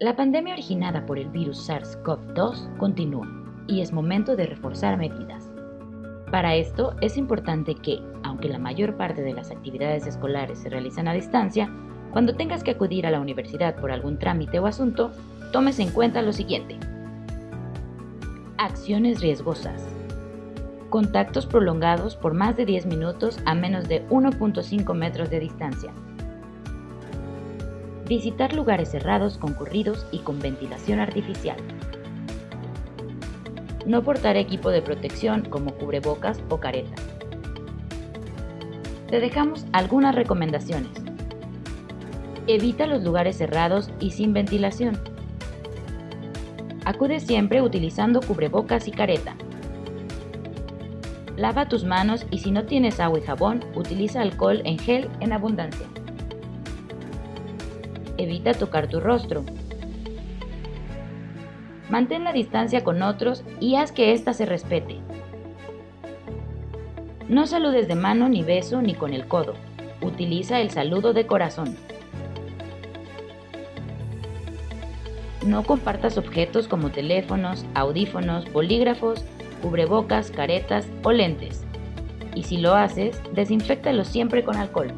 La pandemia originada por el virus SARS-CoV-2 continúa y es momento de reforzar medidas. Para esto es importante que, aunque la mayor parte de las actividades escolares se realizan a distancia, cuando tengas que acudir a la universidad por algún trámite o asunto, tomes en cuenta lo siguiente. Acciones riesgosas. Contactos prolongados por más de 10 minutos a menos de 1.5 metros de distancia. Visitar lugares cerrados, concurridos y con ventilación artificial. No portar equipo de protección como cubrebocas o careta. Te dejamos algunas recomendaciones. Evita los lugares cerrados y sin ventilación. Acude siempre utilizando cubrebocas y careta. Lava tus manos y si no tienes agua y jabón, utiliza alcohol en gel en abundancia. Evita tocar tu rostro. Mantén la distancia con otros y haz que ésta se respete. No saludes de mano ni beso ni con el codo. Utiliza el saludo de corazón. No compartas objetos como teléfonos, audífonos, bolígrafos, cubrebocas, caretas o lentes. Y si lo haces, desinfectalo siempre con alcohol.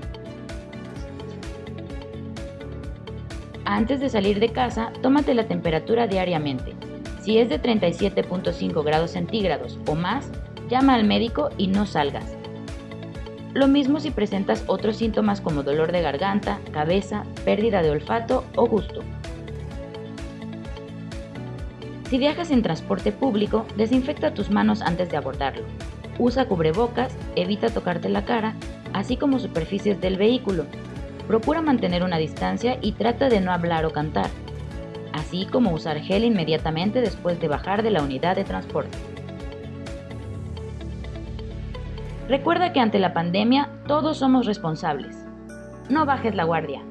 Antes de salir de casa, tómate la temperatura diariamente. Si es de 37.5 grados centígrados o más, llama al médico y no salgas. Lo mismo si presentas otros síntomas como dolor de garganta, cabeza, pérdida de olfato o gusto. Si viajas en transporte público, desinfecta tus manos antes de abordarlo. Usa cubrebocas, evita tocarte la cara, así como superficies del vehículo, Procura mantener una distancia y trata de no hablar o cantar, así como usar gel inmediatamente después de bajar de la unidad de transporte. Recuerda que ante la pandemia todos somos responsables. No bajes la guardia.